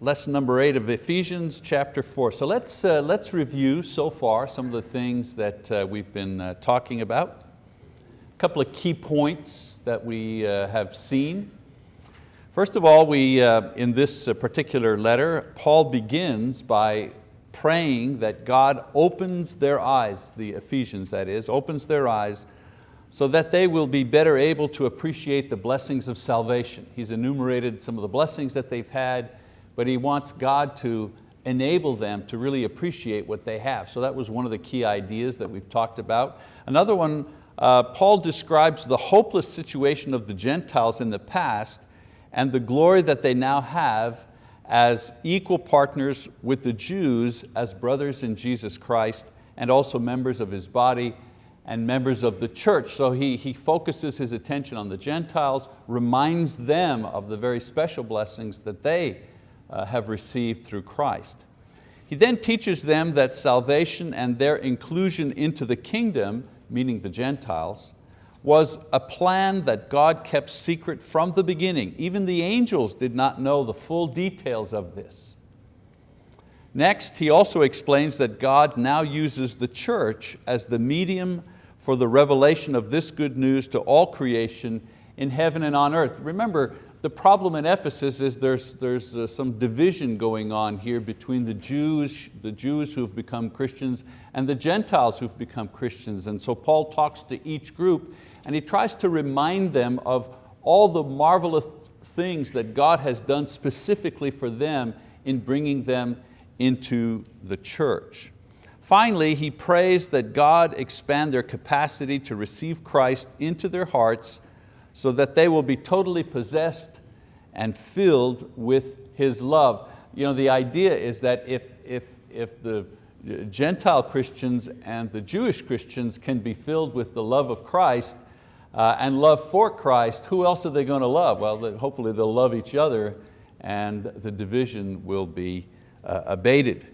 lesson number eight of Ephesians chapter four. So let's, uh, let's review so far some of the things that uh, we've been uh, talking about. A couple of key points that we uh, have seen. First of all, we, uh, in this uh, particular letter, Paul begins by praying that God opens their eyes, the Ephesians that is, opens their eyes so that they will be better able to appreciate the blessings of salvation. He's enumerated some of the blessings that they've had but he wants God to enable them to really appreciate what they have. So that was one of the key ideas that we've talked about. Another one, uh, Paul describes the hopeless situation of the Gentiles in the past and the glory that they now have as equal partners with the Jews as brothers in Jesus Christ and also members of His body and members of the church. So he, he focuses his attention on the Gentiles, reminds them of the very special blessings that they uh, have received through Christ. He then teaches them that salvation and their inclusion into the kingdom, meaning the Gentiles, was a plan that God kept secret from the beginning. Even the angels did not know the full details of this. Next, he also explains that God now uses the church as the medium for the revelation of this good news to all creation in heaven and on earth. Remember, the problem in Ephesus is there's, there's uh, some division going on here between the Jews, the Jews who've become Christians and the Gentiles who've become Christians. And so Paul talks to each group and he tries to remind them of all the marvelous things that God has done specifically for them in bringing them into the church. Finally, he prays that God expand their capacity to receive Christ into their hearts so that they will be totally possessed and filled with His love. You know, the idea is that if, if, if the Gentile Christians and the Jewish Christians can be filled with the love of Christ uh, and love for Christ, who else are they going to love? Well, hopefully they'll love each other and the division will be uh, abated.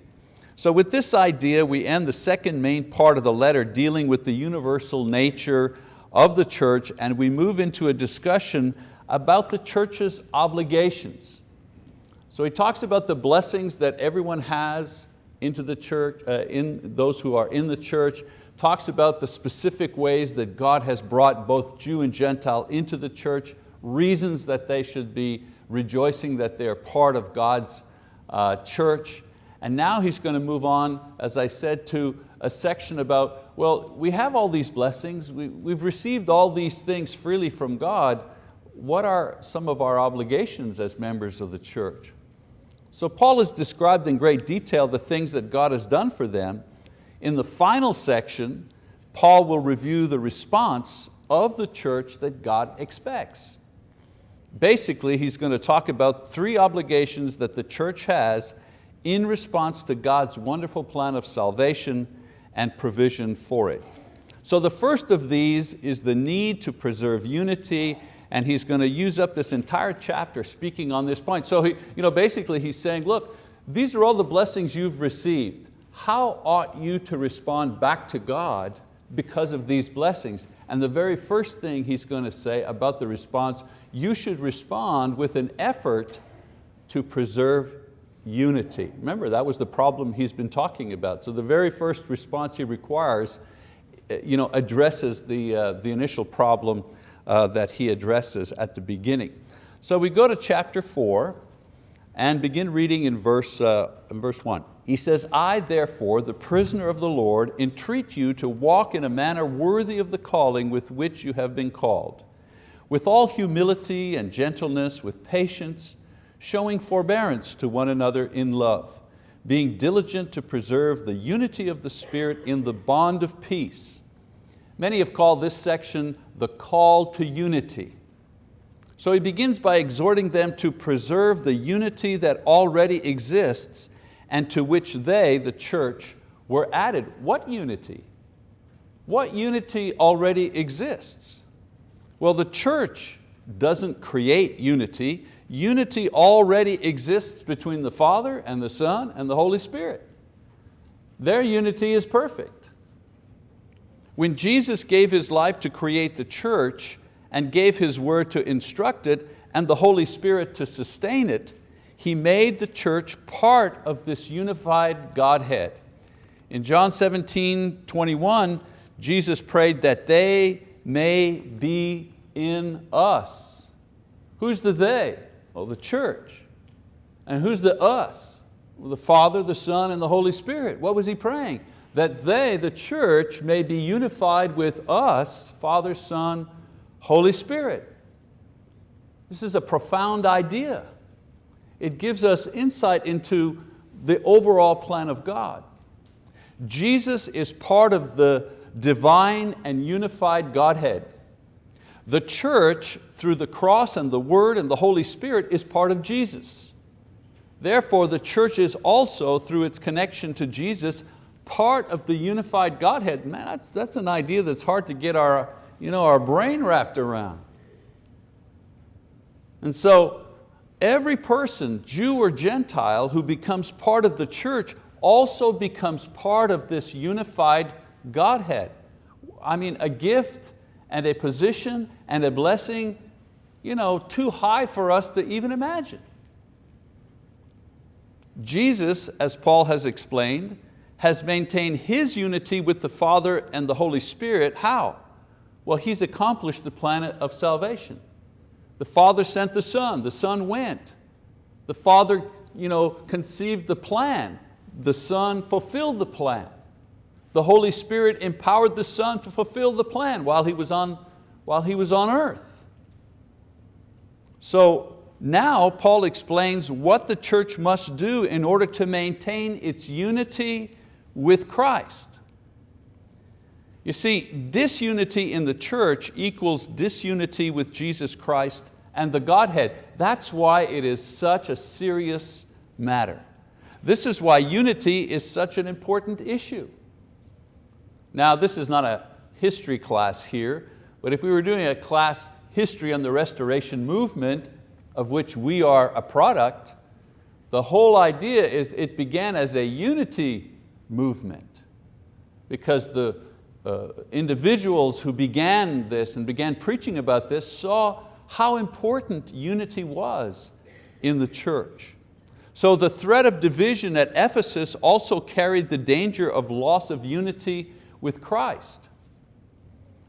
So with this idea, we end the second main part of the letter dealing with the universal nature of the church and we move into a discussion about the church's obligations. So he talks about the blessings that everyone has into the church, uh, in those who are in the church, talks about the specific ways that God has brought both Jew and Gentile into the church, reasons that they should be rejoicing that they're part of God's uh, church. And now he's going to move on, as I said, to a section about, well, we have all these blessings, we, we've received all these things freely from God, what are some of our obligations as members of the church? So Paul has described in great detail the things that God has done for them. In the final section, Paul will review the response of the church that God expects. Basically, he's going to talk about three obligations that the church has in response to God's wonderful plan of salvation and provision for it. So the first of these is the need to preserve unity and he's going to use up this entire chapter speaking on this point. So he, you know, basically he's saying, look, these are all the blessings you've received. How ought you to respond back to God because of these blessings? And the very first thing he's going to say about the response, you should respond with an effort to preserve unity. Remember, that was the problem he's been talking about. So the very first response he requires eh, you know, addresses the, uh, the initial problem uh, that he addresses at the beginning. So we go to chapter four and begin reading in verse, uh, in verse one. He says, I therefore, the prisoner of the Lord, entreat you to walk in a manner worthy of the calling with which you have been called, with all humility and gentleness, with patience, showing forbearance to one another in love, being diligent to preserve the unity of the Spirit in the bond of peace. Many have called this section the call to unity. So he begins by exhorting them to preserve the unity that already exists and to which they, the church, were added. What unity? What unity already exists? Well, the church doesn't create unity, unity already exists between the Father and the Son and the Holy Spirit. Their unity is perfect. When Jesus gave His life to create the church and gave His word to instruct it and the Holy Spirit to sustain it, He made the church part of this unified Godhead. In John 17, 21, Jesus prayed that they may be in us. Who's the they? Well, the church. And who's the us? Well, the Father, the Son, and the Holy Spirit. What was He praying? That they, the church, may be unified with us, Father, Son, Holy Spirit. This is a profound idea. It gives us insight into the overall plan of God. Jesus is part of the divine and unified Godhead. The church, through the cross and the word and the Holy Spirit, is part of Jesus. Therefore, the church is also, through its connection to Jesus, part of the unified Godhead. Man, that's, that's an idea that's hard to get our, you know, our brain wrapped around. And so, every person, Jew or Gentile, who becomes part of the church also becomes part of this unified Godhead. I mean, a gift and a position and a blessing you know, too high for us to even imagine. Jesus, as Paul has explained, has maintained His unity with the Father and the Holy Spirit. How? Well, He's accomplished the plan of salvation. The Father sent the Son, the Son went. The Father you know, conceived the plan, the Son fulfilled the plan. The Holy Spirit empowered the Son to fulfill the plan while He was on, while he was on earth. So now Paul explains what the church must do in order to maintain its unity with Christ. You see, disunity in the church equals disunity with Jesus Christ and the Godhead. That's why it is such a serious matter. This is why unity is such an important issue. Now this is not a history class here, but if we were doing a class history on the restoration movement, of which we are a product, the whole idea is it began as a unity movement because the uh, individuals who began this and began preaching about this saw how important unity was in the church. So the threat of division at Ephesus also carried the danger of loss of unity with Christ.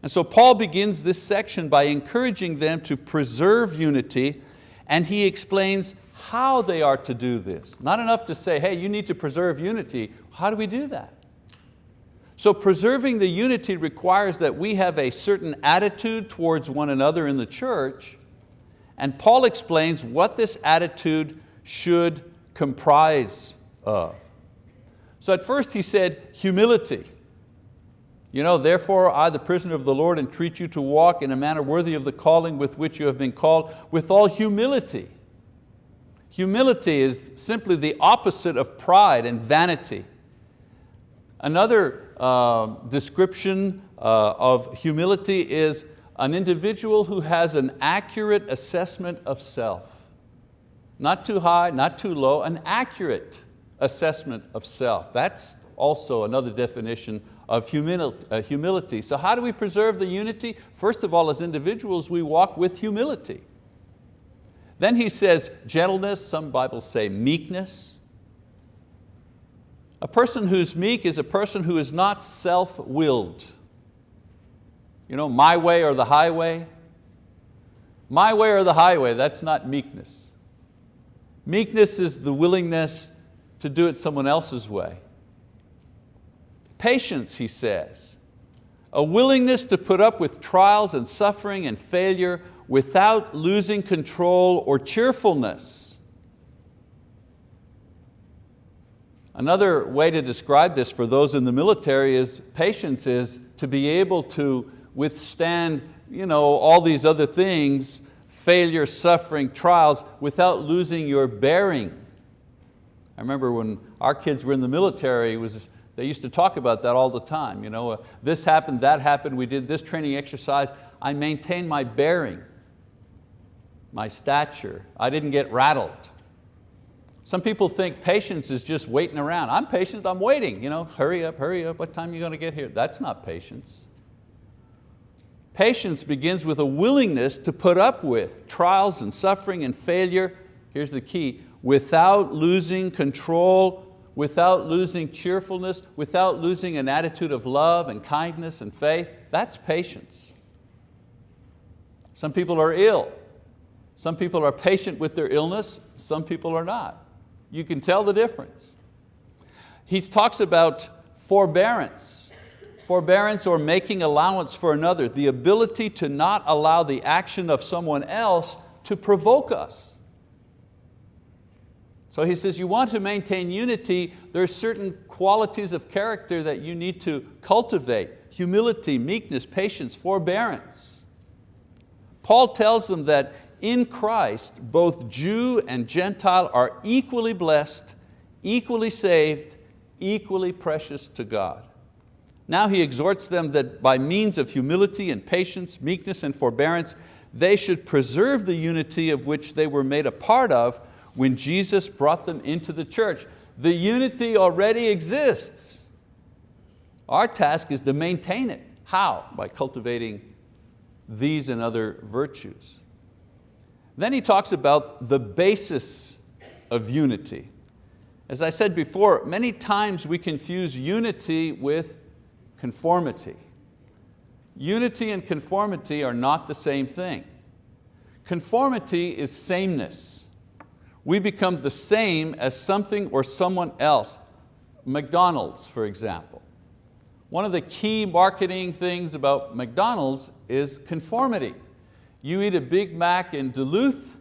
And so Paul begins this section by encouraging them to preserve unity and he explains how they are to do this. Not enough to say, hey, you need to preserve unity. How do we do that? So preserving the unity requires that we have a certain attitude towards one another in the church, and Paul explains what this attitude should comprise of. So at first he said humility. You know, therefore I, the prisoner of the Lord, entreat you to walk in a manner worthy of the calling with which you have been called, with all humility. Humility is simply the opposite of pride and vanity. Another uh, description uh, of humility is an individual who has an accurate assessment of self. Not too high, not too low, an accurate assessment of self. That's also another definition of uh, humility. So how do we preserve the unity? First of all, as individuals, we walk with humility. Then he says gentleness, some Bibles say meekness. A person who's meek is a person who is not self-willed. You know, my way or the highway. My way or the highway, that's not meekness. Meekness is the willingness to do it someone else's way. Patience, he says, a willingness to put up with trials and suffering and failure without losing control or cheerfulness. Another way to describe this for those in the military is patience is to be able to withstand you know, all these other things, failure, suffering, trials, without losing your bearing. I remember when our kids were in the military, it was they used to talk about that all the time. You know, uh, this happened, that happened, we did this training exercise. I maintained my bearing, my stature. I didn't get rattled. Some people think patience is just waiting around. I'm patient, I'm waiting. You know, hurry up, hurry up, what time are you going to get here? That's not patience. Patience begins with a willingness to put up with trials and suffering and failure, here's the key, without losing control, without losing cheerfulness, without losing an attitude of love and kindness and faith, that's patience. Some people are ill. Some people are patient with their illness, some people are not. You can tell the difference. He talks about forbearance. Forbearance or making allowance for another, the ability to not allow the action of someone else to provoke us. So he says you want to maintain unity, there are certain qualities of character that you need to cultivate, humility, meekness, patience, forbearance. Paul tells them that in Christ, both Jew and Gentile are equally blessed, equally saved, equally precious to God. Now he exhorts them that by means of humility and patience, meekness and forbearance, they should preserve the unity of which they were made a part of when Jesus brought them into the church. The unity already exists. Our task is to maintain it. How? By cultivating these and other virtues. Then he talks about the basis of unity. As I said before, many times we confuse unity with conformity. Unity and conformity are not the same thing. Conformity is sameness. We become the same as something or someone else. McDonald's, for example. One of the key marketing things about McDonald's is conformity. You eat a Big Mac in Duluth,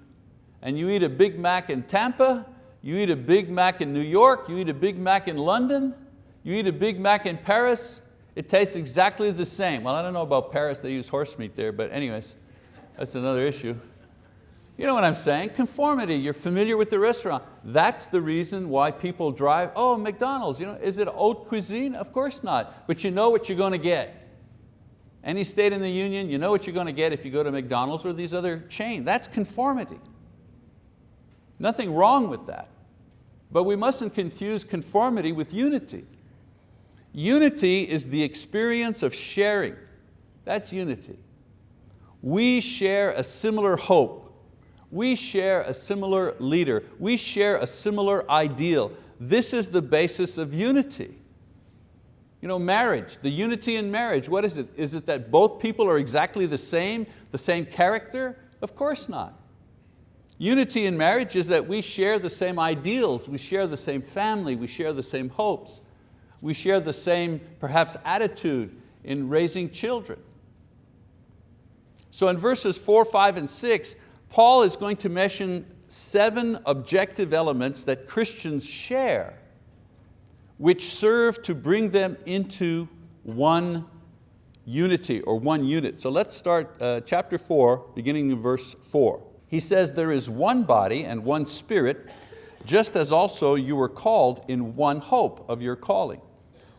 and you eat a Big Mac in Tampa, you eat a Big Mac in New York, you eat a Big Mac in London, you eat a Big Mac in Paris, it tastes exactly the same. Well, I don't know about Paris, they use horse meat there, but anyways, that's another issue. You know what I'm saying? Conformity, you're familiar with the restaurant. That's the reason why people drive, oh, McDonald's, you know, is it haute cuisine? Of course not, but you know what you're going to get. Any state in the union, you know what you're going to get if you go to McDonald's or these other chains. That's conformity. Nothing wrong with that. But we mustn't confuse conformity with unity. Unity is the experience of sharing. That's unity. We share a similar hope. We share a similar leader. We share a similar ideal. This is the basis of unity. You know, marriage, the unity in marriage, what is it? Is it that both people are exactly the same, the same character? Of course not. Unity in marriage is that we share the same ideals, we share the same family, we share the same hopes, we share the same, perhaps, attitude in raising children. So in verses four, five, and six, Paul is going to mention seven objective elements that Christians share which serve to bring them into one unity or one unit. So let's start uh, chapter four, beginning in verse four. He says, there is one body and one spirit, just as also you were called in one hope of your calling.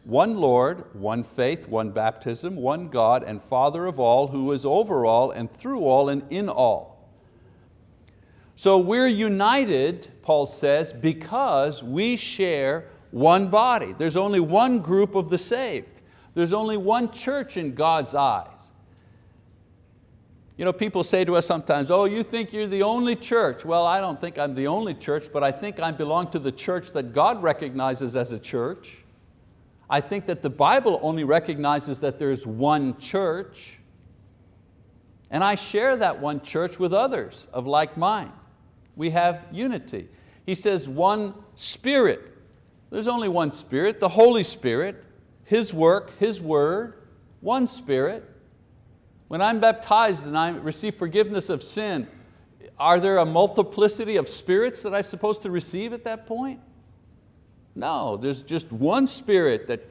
One Lord, one faith, one baptism, one God and Father of all, who is over all and through all and in all. So we're united, Paul says, because we share one body. There's only one group of the saved. There's only one church in God's eyes. You know, people say to us sometimes, oh, you think you're the only church. Well, I don't think I'm the only church, but I think I belong to the church that God recognizes as a church. I think that the Bible only recognizes that there's one church. And I share that one church with others of like mind. We have unity. He says one spirit. There's only one Spirit, the Holy Spirit, His work, His word, one Spirit. When I'm baptized and I receive forgiveness of sin, are there a multiplicity of spirits that I'm supposed to receive at that point? No, there's just one Spirit that,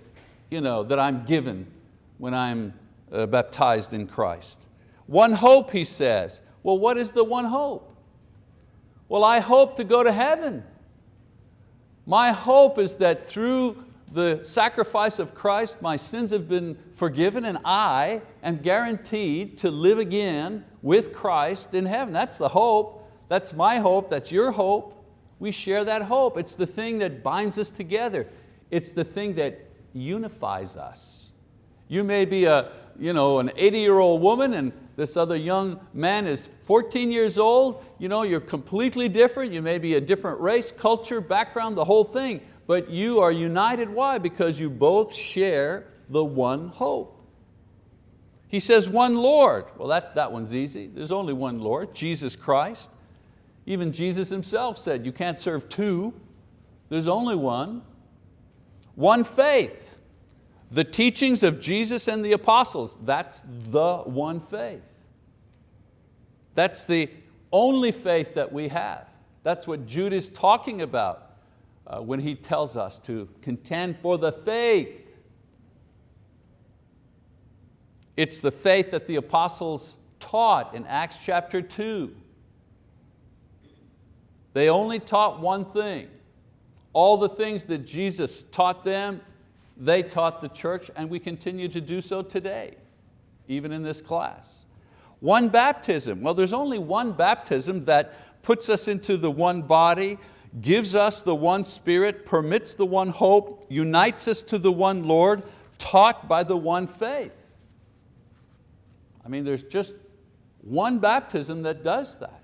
you know, that I'm given when I'm uh, baptized in Christ. One hope, he says. Well, what is the one hope? Well, I hope to go to heaven. My hope is that through the sacrifice of Christ, my sins have been forgiven and I am guaranteed to live again with Christ in heaven. That's the hope. That's my hope, that's your hope. We share that hope. It's the thing that binds us together. It's the thing that unifies us. You may be a, you know, an 80 year old woman and, this other young man is 14 years old, you know, you're completely different, you may be a different race, culture, background, the whole thing, but you are united, why? Because you both share the one hope. He says one Lord. Well, that, that one's easy. There's only one Lord, Jesus Christ. Even Jesus himself said, you can't serve two. There's only one. One faith. The teachings of Jesus and the apostles, that's the one faith. That's the only faith that we have. That's what Jude is talking about uh, when he tells us to contend for the faith it's the faith that the apostles taught in Acts chapter 2. They only taught one thing. All the things that Jesus taught them, they taught the church and we continue to do so today, even in this class. One baptism, well there's only one baptism that puts us into the one body, gives us the one spirit, permits the one hope, unites us to the one Lord, taught by the one faith. I mean, there's just one baptism that does that.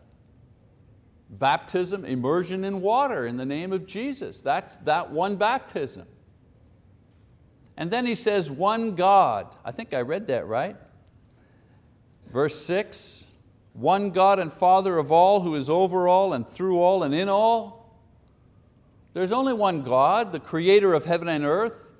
Baptism, immersion in water in the name of Jesus. That's that one baptism. And then he says, one God. I think I read that right. Verse six, one God and Father of all who is over all and through all and in all. There's only one God, the creator of heaven and earth.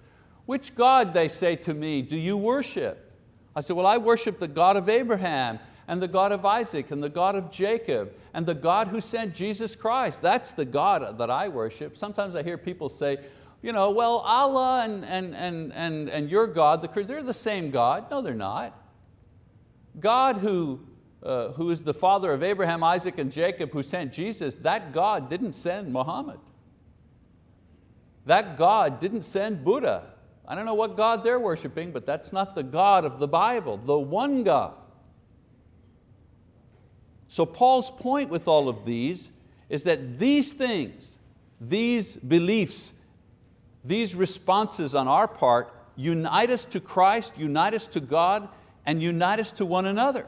Which God, they say to me, do you worship? I said, well, I worship the God of Abraham and the God of Isaac and the God of Jacob and the God who sent Jesus Christ. That's the God that I worship. Sometimes I hear people say, you know, well, Allah and, and, and, and, and your God, they're the same God. No, they're not. God who, uh, who is the father of Abraham, Isaac, and Jacob, who sent Jesus, that God didn't send Muhammad. That God didn't send Buddha. I don't know what God they're worshiping, but that's not the God of the Bible, the one God. So Paul's point with all of these is that these things, these beliefs, these responses on our part unite us to Christ, unite us to God, and unite us to one another.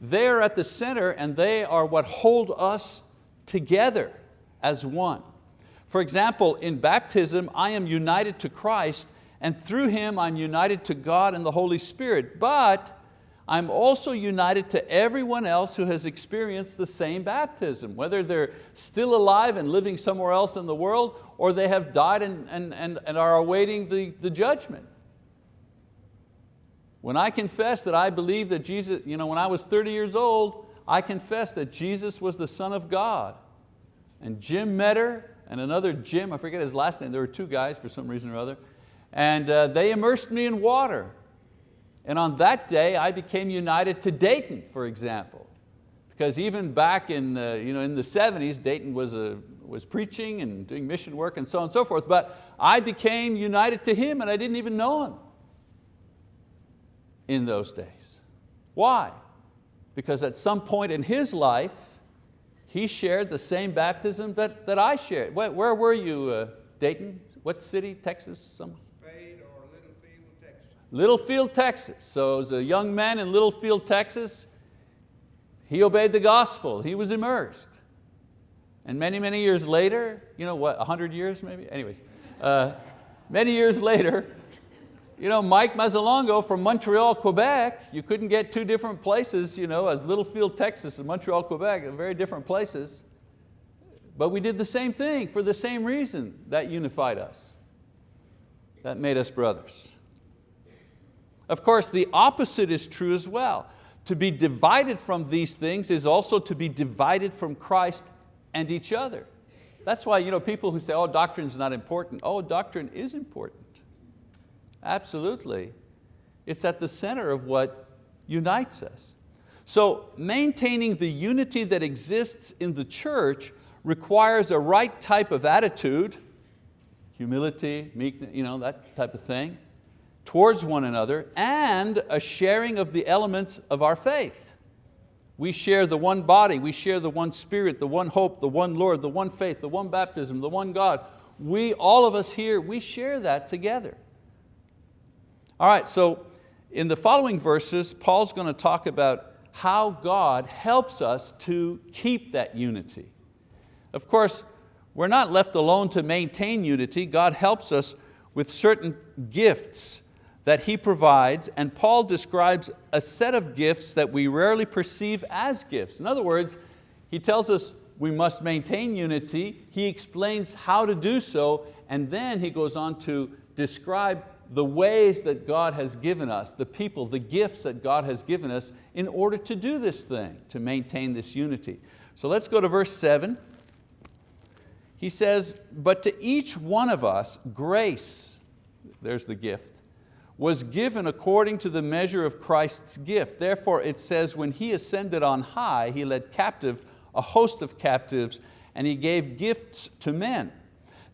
They are at the center and they are what hold us together as one. For example, in baptism, I am united to Christ and through Him I'm united to God and the Holy Spirit, but I'm also united to everyone else who has experienced the same baptism, whether they're still alive and living somewhere else in the world or they have died and, and, and, and are awaiting the, the judgment. When I confess that I believe that Jesus, you know, when I was 30 years old, I confessed that Jesus was the Son of God. And Jim Metter and another Jim, I forget his last name, there were two guys for some reason or other, and uh, they immersed me in water. And on that day, I became united to Dayton, for example. Because even back in, uh, you know, in the 70s, Dayton was, a, was preaching and doing mission work and so on and so forth, but I became united to him and I didn't even know him in those days. Why? Because at some point in his life, he shared the same baptism that, that I shared. Where, where were you, uh, Dayton? What city, Texas? Some? Littlefield, Texas. Littlefield, Texas. So as a young man in Littlefield, Texas, he obeyed the gospel, he was immersed. And many, many years later, you know what, 100 years maybe? Anyways, uh, many years later, you know, Mike Mazzalongo from Montreal, Quebec, you couldn't get two different places, you know, as Littlefield, Texas and Montreal, Quebec, very different places. But we did the same thing for the same reason that unified us. That made us brothers. Of course, the opposite is true as well. To be divided from these things is also to be divided from Christ and each other. That's why you know, people who say, oh, doctrine's not important. Oh, doctrine is important. Absolutely. It's at the center of what unites us. So maintaining the unity that exists in the church requires a right type of attitude, humility, meekness, you know, that type of thing, towards one another, and a sharing of the elements of our faith. We share the one body, we share the one spirit, the one hope, the one Lord, the one faith, the one baptism, the one God. We, all of us here, we share that together. All right, so in the following verses, Paul's going to talk about how God helps us to keep that unity. Of course, we're not left alone to maintain unity. God helps us with certain gifts that He provides, and Paul describes a set of gifts that we rarely perceive as gifts. In other words, he tells us we must maintain unity, he explains how to do so, and then he goes on to describe the ways that God has given us, the people, the gifts that God has given us in order to do this thing, to maintain this unity. So let's go to verse seven. He says, but to each one of us grace, there's the gift, was given according to the measure of Christ's gift. Therefore it says, when He ascended on high, He led captive a host of captives and He gave gifts to men.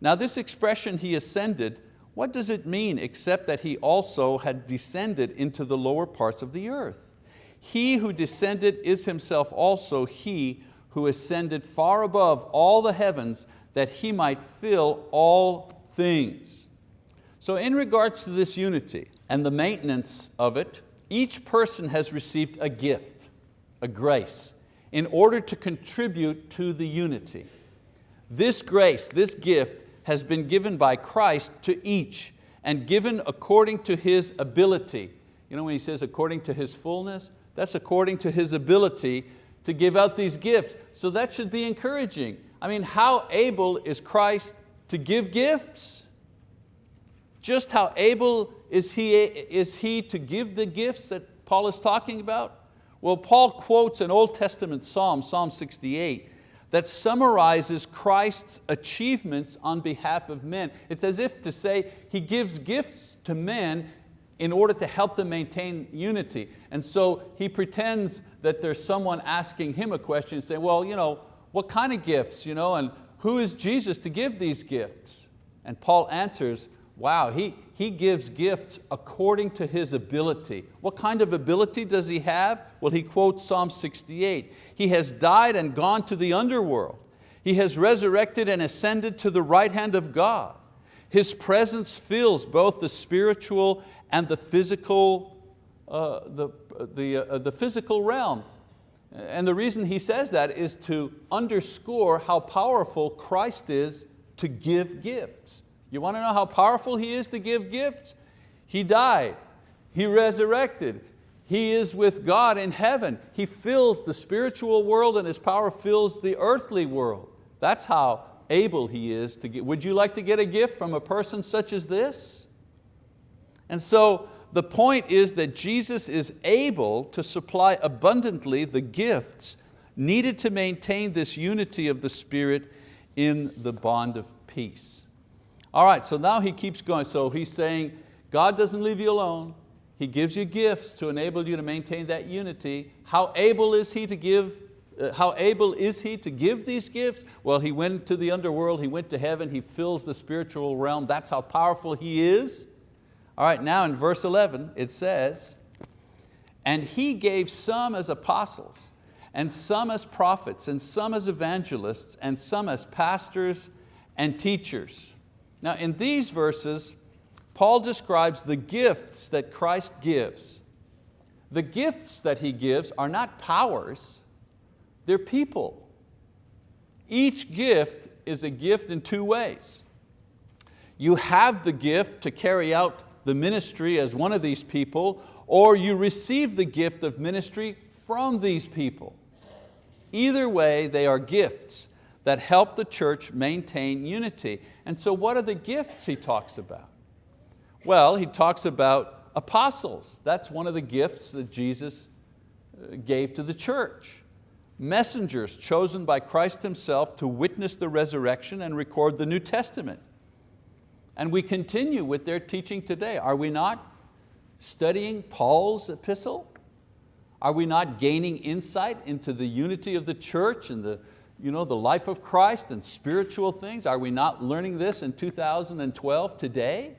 Now this expression, He ascended, what does it mean except that He also had descended into the lower parts of the earth? He who descended is Himself also He who ascended far above all the heavens that He might fill all things. So in regards to this unity and the maintenance of it, each person has received a gift, a grace, in order to contribute to the unity. This grace, this gift, has been given by Christ to each and given according to His ability. You know when He says according to His fullness, that's according to His ability to give out these gifts. So that should be encouraging. I mean, how able is Christ to give gifts? Just how able is he, is he to give the gifts that Paul is talking about? Well, Paul quotes an Old Testament Psalm, Psalm 68, that summarizes Christ's achievements on behalf of men. It's as if to say He gives gifts to men in order to help them maintain unity. And so He pretends that there's someone asking Him a question saying, well, you know, what kind of gifts? You know, and who is Jesus to give these gifts? And Paul answers, wow, he, he gives gifts according to his ability. What kind of ability does he have? Well, he quotes Psalm 68. He has died and gone to the underworld. He has resurrected and ascended to the right hand of God. His presence fills both the spiritual and the physical, uh, the, the, uh, the physical realm. And the reason he says that is to underscore how powerful Christ is to give gifts. You want to know how powerful He is to give gifts? He died, He resurrected, He is with God in heaven. He fills the spiritual world and His power fills the earthly world. That's how able He is to give. Would you like to get a gift from a person such as this? And so the point is that Jesus is able to supply abundantly the gifts needed to maintain this unity of the Spirit in the bond of peace. All right, so now he keeps going. So he's saying, God doesn't leave you alone. He gives you gifts to enable you to maintain that unity. How able is He to give uh, how able is He to give these gifts? Well, He went to the underworld, He went to heaven, He fills the spiritual realm. That's how powerful He is. All right, now in verse 11 it says, and He gave some as apostles, and some as prophets, and some as evangelists, and some as pastors and teachers now in these verses, Paul describes the gifts that Christ gives. The gifts that He gives are not powers, they're people. Each gift is a gift in two ways. You have the gift to carry out the ministry as one of these people, or you receive the gift of ministry from these people. Either way, they are gifts that help the church maintain unity. And so what are the gifts he talks about? Well, he talks about apostles. That's one of the gifts that Jesus uh, gave to the church. Messengers chosen by Christ Himself to witness the resurrection and record the New Testament. And we continue with their teaching today. Are we not studying Paul's epistle? Are we not gaining insight into the unity of the church and the, you know, the life of Christ and spiritual things? Are we not learning this in 2012 today?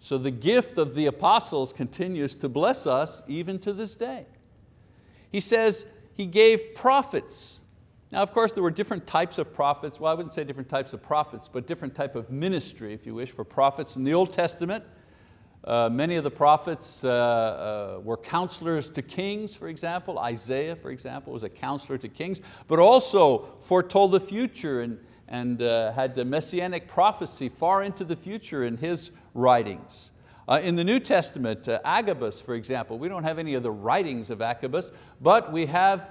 So the gift of the apostles continues to bless us even to this day. He says he gave prophets. Now of course there were different types of prophets, well I wouldn't say different types of prophets, but different type of ministry, if you wish, for prophets in the Old Testament. Uh, many of the prophets uh, uh, were counselors to kings, for example. Isaiah, for example, was a counselor to kings, but also foretold the future and, and uh, had messianic prophecy far into the future in his writings. Uh, in the New Testament, Agabus, for example, we don't have any of the writings of Agabus, but we have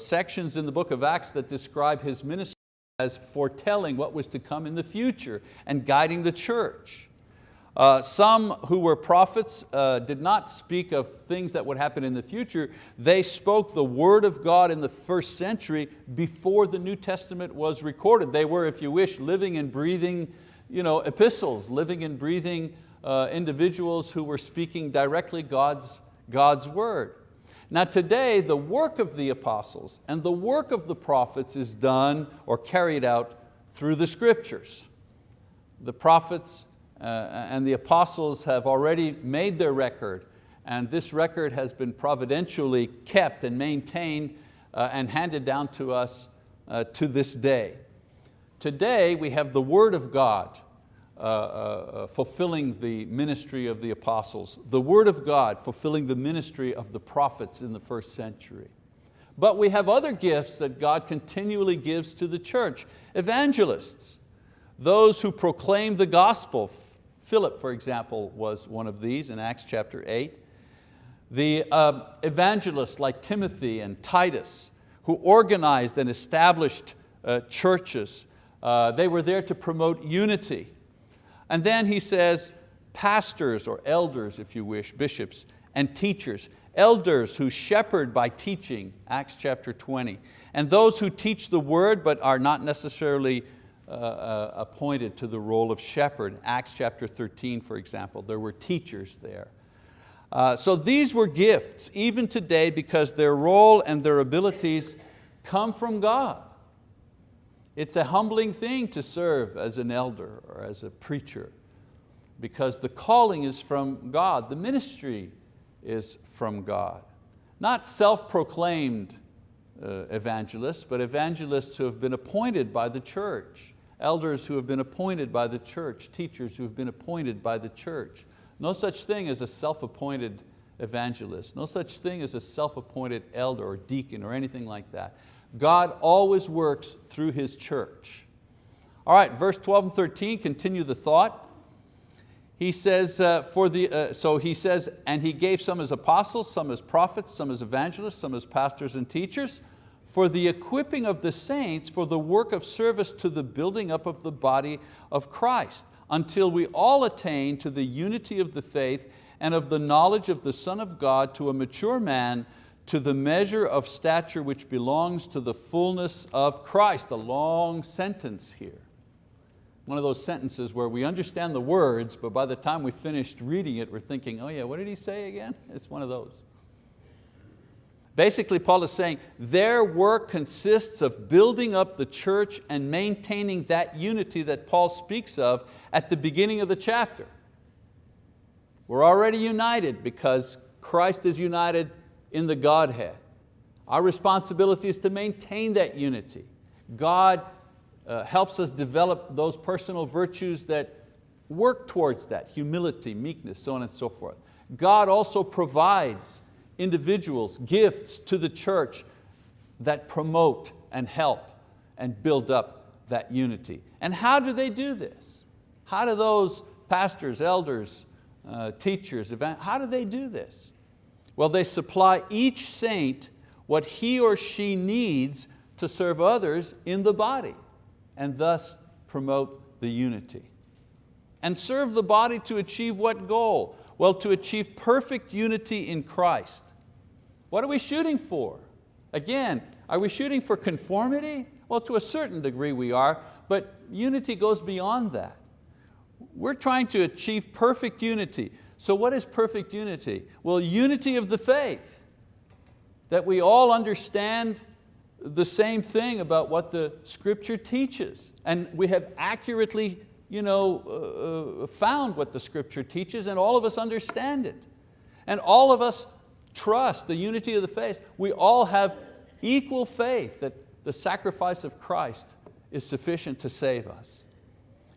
sections in the book of Acts that describe his ministry as foretelling what was to come in the future and guiding the church. Uh, some who were prophets uh, did not speak of things that would happen in the future. They spoke the word of God in the first century before the New Testament was recorded. They were, if you wish, living and breathing you know, epistles, living and breathing uh, individuals who were speaking directly God's, God's word. Now today, the work of the apostles and the work of the prophets is done or carried out through the scriptures. The prophets and the apostles have already made their record and this record has been providentially kept and maintained uh, and handed down to us uh, to this day. Today we have the word of God uh, uh, fulfilling the ministry of the apostles, the word of God fulfilling the ministry of the prophets in the first century. But we have other gifts that God continually gives to the church. Evangelists, those who proclaim the gospel, Philip, for example, was one of these in Acts chapter 8. The uh, evangelists like Timothy and Titus, who organized and established uh, churches, uh, they were there to promote unity. And then he says, pastors or elders, if you wish, bishops and teachers, elders who shepherd by teaching, Acts chapter 20, and those who teach the word but are not necessarily uh, uh, appointed to the role of shepherd. Acts chapter 13, for example, there were teachers there. Uh, so these were gifts, even today, because their role and their abilities come from God. It's a humbling thing to serve as an elder or as a preacher because the calling is from God, the ministry is from God. Not self-proclaimed uh, evangelists, but evangelists who have been appointed by the church elders who have been appointed by the church, teachers who have been appointed by the church. No such thing as a self-appointed evangelist, no such thing as a self-appointed elder or deacon or anything like that. God always works through His church. All right, verse 12 and 13, continue the thought. He says, uh, for the, uh, so he says, and he gave some as apostles, some as prophets, some as evangelists, some as pastors and teachers, for the equipping of the saints for the work of service to the building up of the body of Christ, until we all attain to the unity of the faith and of the knowledge of the Son of God to a mature man, to the measure of stature which belongs to the fullness of Christ. A long sentence here. One of those sentences where we understand the words, but by the time we finished reading it, we're thinking, oh yeah, what did he say again? It's one of those. Basically, Paul is saying their work consists of building up the church and maintaining that unity that Paul speaks of at the beginning of the chapter. We're already united because Christ is united in the Godhead. Our responsibility is to maintain that unity. God uh, helps us develop those personal virtues that work towards that, humility, meekness, so on and so forth. God also provides individuals, gifts to the church that promote and help and build up that unity. And how do they do this? How do those pastors, elders, uh, teachers, how do they do this? Well, they supply each saint what he or she needs to serve others in the body and thus promote the unity. And serve the body to achieve what goal? Well, to achieve perfect unity in Christ. What are we shooting for? Again, are we shooting for conformity? Well, to a certain degree we are, but unity goes beyond that. We're trying to achieve perfect unity. So what is perfect unity? Well, unity of the faith, that we all understand the same thing about what the scripture teaches. And we have accurately you know, uh, uh found what the scripture teaches and all of us understand it. And all of us trust, the unity of the faith. We all have equal faith that the sacrifice of Christ is sufficient to save us.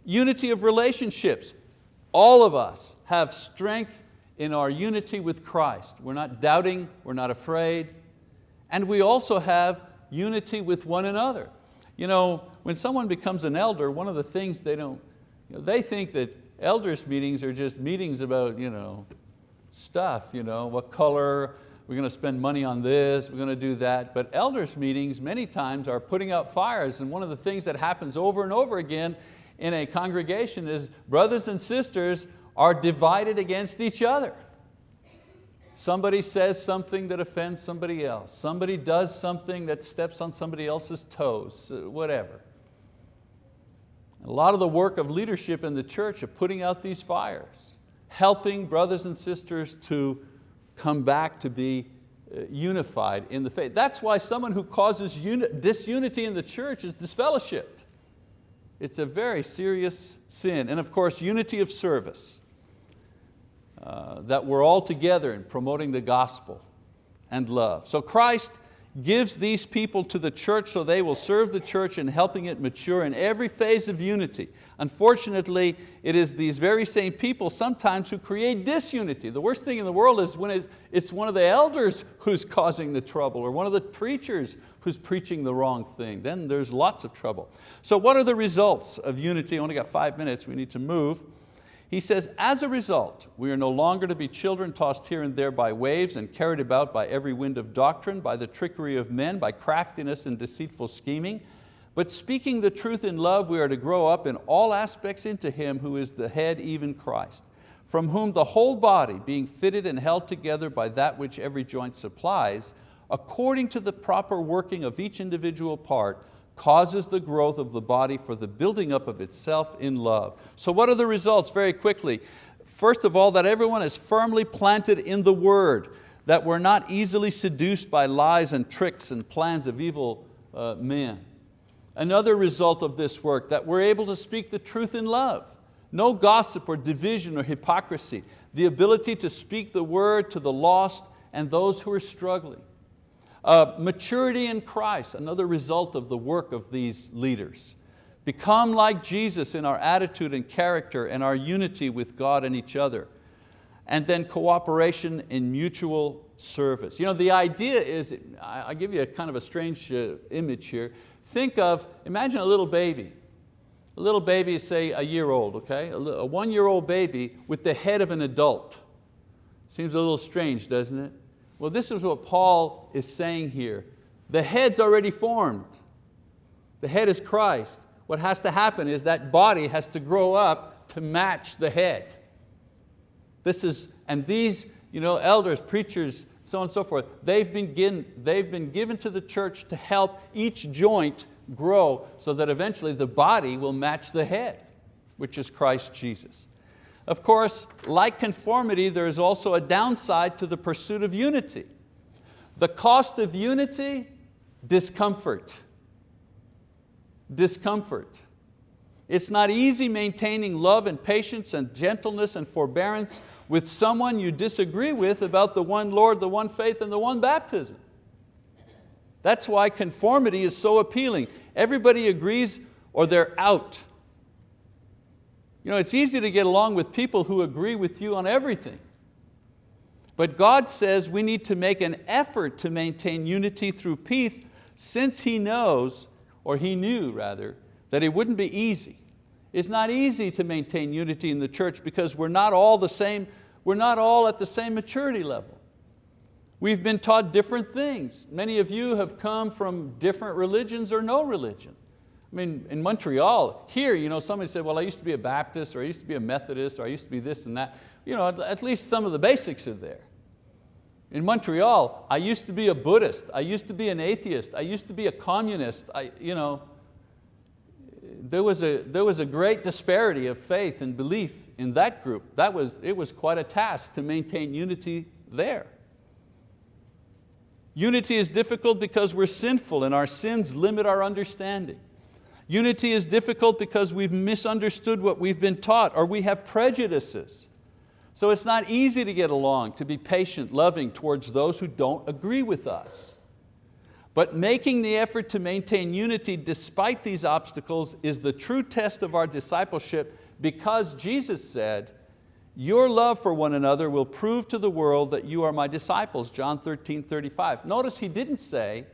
Unity of relationships. All of us have strength in our unity with Christ. We're not doubting, we're not afraid. And we also have unity with one another. You know, when someone becomes an elder, one of the things they don't, you know, they think that elders meetings are just meetings about you know, stuff, you know, what color, we're going to spend money on this, we're going to do that. But elders meetings many times are putting out fires and one of the things that happens over and over again in a congregation is brothers and sisters are divided against each other. Somebody says something that offends somebody else. Somebody does something that steps on somebody else's toes, uh, whatever. A lot of the work of leadership in the church of putting out these fires, helping brothers and sisters to come back to be uh, unified in the faith. That's why someone who causes disunity in the church is disfellowship. It's a very serious sin. And of course, unity of service. Uh, that we're all together in promoting the gospel and love. So Christ gives these people to the church so they will serve the church in helping it mature in every phase of unity. Unfortunately, it is these very same people sometimes who create disunity. The worst thing in the world is when it's one of the elders who's causing the trouble or one of the preachers who's preaching the wrong thing. Then there's lots of trouble. So what are the results of unity? I only got five minutes, we need to move. He says, as a result, we are no longer to be children tossed here and there by waves and carried about by every wind of doctrine, by the trickery of men, by craftiness and deceitful scheming. But speaking the truth in love, we are to grow up in all aspects into Him who is the head, even Christ, from whom the whole body, being fitted and held together by that which every joint supplies, according to the proper working of each individual part, causes the growth of the body for the building up of itself in love. So what are the results very quickly? First of all, that everyone is firmly planted in the word, that we're not easily seduced by lies and tricks and plans of evil uh, men. Another result of this work, that we're able to speak the truth in love. No gossip or division or hypocrisy. The ability to speak the word to the lost and those who are struggling. Uh, maturity in Christ, another result of the work of these leaders. Become like Jesus in our attitude and character and our unity with God and each other. And then cooperation in mutual service. You know, the idea is, I'll give you a kind of a strange uh, image here. Think of, imagine a little baby. A little baby, say a year old, okay? A, a one-year-old baby with the head of an adult. Seems a little strange, doesn't it? Well, this is what Paul is saying here. The head's already formed. The head is Christ. What has to happen is that body has to grow up to match the head. This is, and these you know, elders, preachers, so on and so forth, they've been, given, they've been given to the church to help each joint grow so that eventually the body will match the head, which is Christ Jesus. Of course, like conformity, there is also a downside to the pursuit of unity. The cost of unity, discomfort. Discomfort. It's not easy maintaining love and patience and gentleness and forbearance with someone you disagree with about the one Lord, the one faith, and the one baptism. That's why conformity is so appealing. Everybody agrees or they're out. You know, it's easy to get along with people who agree with you on everything. But God says we need to make an effort to maintain unity through peace since He knows, or He knew rather, that it wouldn't be easy. It's not easy to maintain unity in the church because we're not all the same, we're not all at the same maturity level. We've been taught different things. Many of you have come from different religions or no religion. I mean, in Montreal, here, you know, somebody said, well, I used to be a Baptist, or I used to be a Methodist, or I used to be this and that. You know, at least some of the basics are there. In Montreal, I used to be a Buddhist, I used to be an atheist, I used to be a communist. I, you know, there, was a, there was a great disparity of faith and belief in that group. That was, it was quite a task to maintain unity there. Unity is difficult because we're sinful and our sins limit our understanding. Unity is difficult because we've misunderstood what we've been taught or we have prejudices. So it's not easy to get along, to be patient, loving towards those who don't agree with us. But making the effort to maintain unity despite these obstacles is the true test of our discipleship because Jesus said, Your love for one another will prove to the world that you are my disciples, John 13, 35. Notice he didn't say,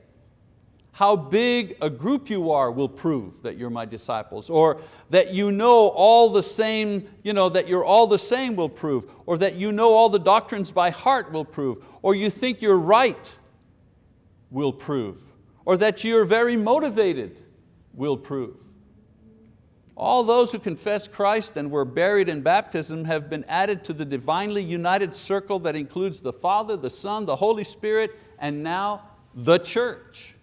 how big a group you are will prove that you're my disciples, or that you know all the same, you know, that you're all the same will prove, or that you know all the doctrines by heart will prove, or you think you're right will prove, or that you're very motivated will prove. All those who confess Christ and were buried in baptism have been added to the divinely united circle that includes the Father, the Son, the Holy Spirit, and now the church.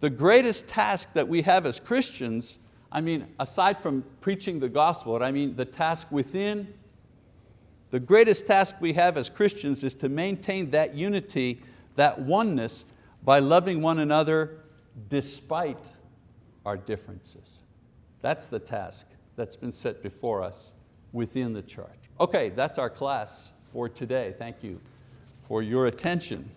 The greatest task that we have as Christians, I mean, aside from preaching the gospel, I mean the task within, the greatest task we have as Christians is to maintain that unity, that oneness, by loving one another despite our differences. That's the task that's been set before us within the church. Okay, that's our class for today. Thank you for your attention.